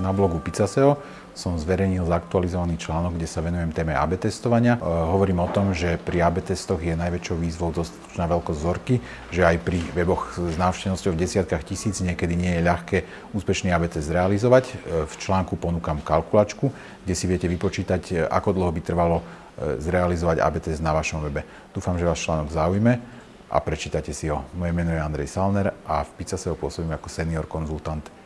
Na blogu Pizzaseo som zverejnil zaktualizovaný článok, kde sa venujem téme AB testovania. E, hovorím o tom, že pri AB testoch je najväčšou výzvou dostatočná veľkosť vzorky, že aj pri weboch s návštevnosťou v desiatkách tisíc niekedy nie je ľahké úspešný AB test zrealizovať. E, v článku ponúkam kalkulačku, kde si viete vypočítať, e, ako dlho by trvalo e, zrealizovať AB test na vašom webe. Dúfam, že vás článok zaujme a prečítate si ho. Moje meno je Andrej Salner a v Pizzaseo pôsobím ako senior konzultant